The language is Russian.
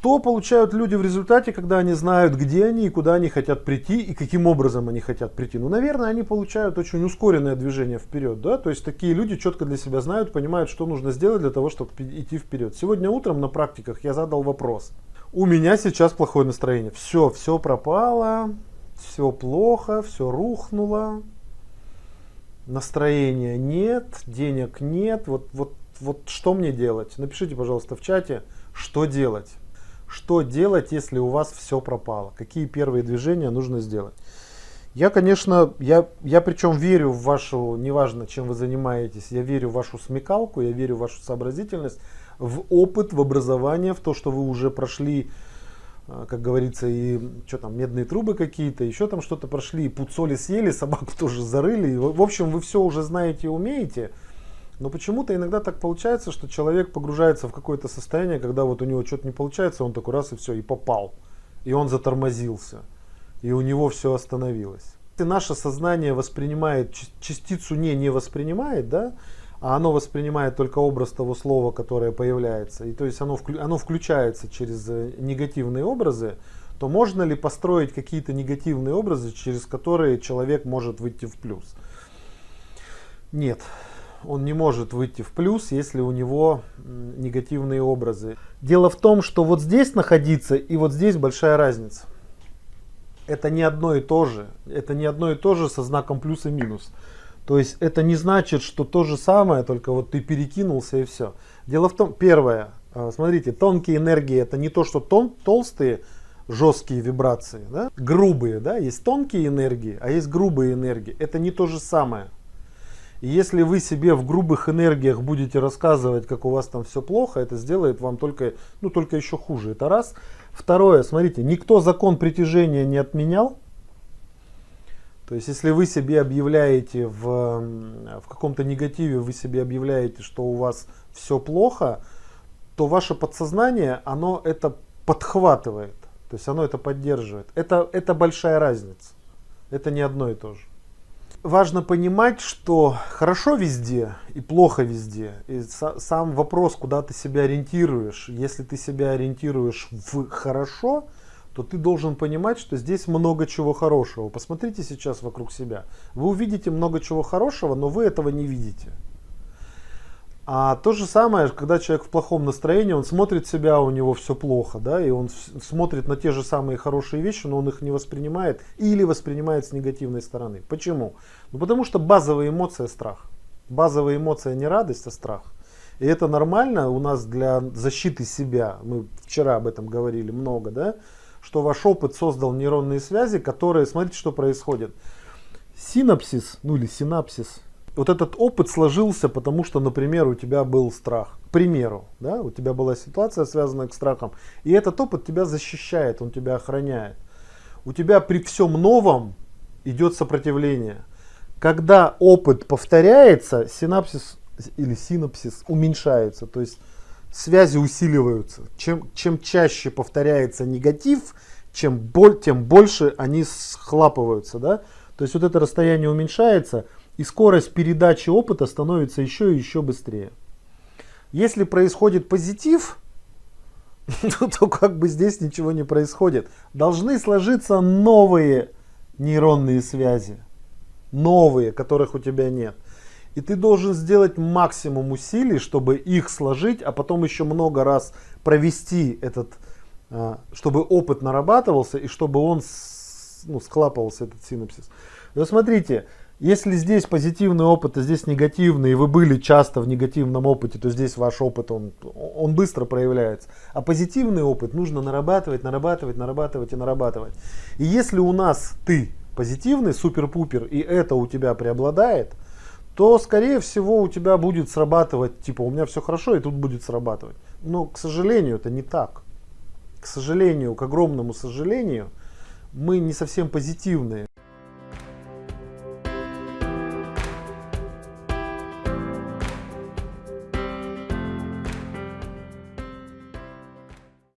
Что получают люди в результате, когда они знают, где они и куда они хотят прийти и каким образом они хотят прийти? Ну, наверное, они получают очень ускоренное движение вперед, да, то есть такие люди четко для себя знают, понимают, что нужно сделать для того, чтобы идти вперед. Сегодня утром на практиках я задал вопрос. У меня сейчас плохое настроение. Все, все пропало, все плохо, все рухнуло, настроения нет, денег нет, вот, вот, вот что мне делать? Напишите, пожалуйста, в чате, что делать. Что делать, если у вас все пропало? Какие первые движения нужно сделать? Я, конечно, я, я причем верю в вашу, неважно, чем вы занимаетесь, я верю в вашу смекалку, я верю в вашу сообразительность, в опыт, в образование, в то, что вы уже прошли, а, как говорится, и что там, медные трубы какие-то, еще там что-то прошли, и пуд соли съели, собаку тоже зарыли. В общем, вы все уже знаете и умеете. Но почему-то иногда так получается, что человек погружается в какое-то состояние, когда вот у него что-то не получается, он такой раз и все, и попал. И он затормозился. И у него все остановилось. Если наше сознание воспринимает, частицу не не воспринимает, да, а оно воспринимает только образ того слова, которое появляется, и то есть оно, оно включается через э, негативные образы, то можно ли построить какие-то негативные образы, через которые человек может выйти в плюс? Нет он не может выйти в плюс, если у него негативные образы. Дело в том, что вот здесь находиться и вот здесь большая разница. Это не одно и то же. Это не одно и то же со знаком плюс и минус. То есть это не значит, что то же самое, только вот ты перекинулся и все. Дело в том, первое, а, смотрите, тонкие энергии это не то, что тон, толстые, жесткие вибрации, да? грубые, да, есть тонкие энергии, а есть грубые энергии. Это не то же самое. И если вы себе в грубых энергиях будете рассказывать, как у вас там все плохо, это сделает вам только, ну, только еще хуже. Это раз. Второе, смотрите, никто закон притяжения не отменял. То есть, если вы себе объявляете в, в каком-то негативе, вы себе объявляете, что у вас все плохо, то ваше подсознание, оно это подхватывает. То есть, оно это поддерживает. Это, это большая разница. Это не одно и то же важно понимать, что хорошо везде и плохо везде. И сам вопрос, куда ты себя ориентируешь. Если ты себя ориентируешь в хорошо, то ты должен понимать, что здесь много чего хорошего. Посмотрите сейчас вокруг себя. Вы увидите много чего хорошего, но вы этого не видите. А то же самое, когда человек в плохом настроении, он смотрит себя, у него все плохо, да, и он смотрит на те же самые хорошие вещи, но он их не воспринимает или воспринимает с негативной стороны. Почему? Ну потому что базовая эмоция страх. Базовая эмоция не радость, а страх. И это нормально у нас для защиты себя. Мы вчера об этом говорили много, да, что ваш опыт создал нейронные связи, которые, смотрите, что происходит. Синапсис, ну или синапсис, вот этот опыт сложился, потому что, например, у тебя был страх. К примеру, да, у тебя была ситуация, связанная с страхом, и этот опыт тебя защищает, он тебя охраняет. У тебя при всем новом идет сопротивление. Когда опыт повторяется, синапсис или синапсис уменьшается, то есть связи усиливаются. Чем, чем чаще повторяется негатив, чем боль, тем больше они схлапываются. Да? То есть вот это расстояние уменьшается – и скорость передачи опыта становится еще и еще быстрее. Если происходит позитив, то как бы здесь ничего не происходит. Должны сложиться новые нейронные связи. Новые, которых у тебя нет. И ты должен сделать максимум усилий, чтобы их сложить, а потом еще много раз провести этот, а, чтобы опыт нарабатывался и чтобы он ну, схлапывался, этот синапсис. Вот смотрите, если здесь позитивный опыт, а здесь негативный, и вы были часто в негативном опыте, то здесь ваш опыт, он, он быстро проявляется. А позитивный опыт нужно нарабатывать, нарабатывать, нарабатывать и нарабатывать. И если у нас ты позитивный, супер-пупер, и это у тебя преобладает, то, скорее всего, у тебя будет срабатывать, типа, у меня все хорошо, и тут будет срабатывать. Но, к сожалению, это не так. К сожалению, к огромному сожалению, мы не совсем позитивные.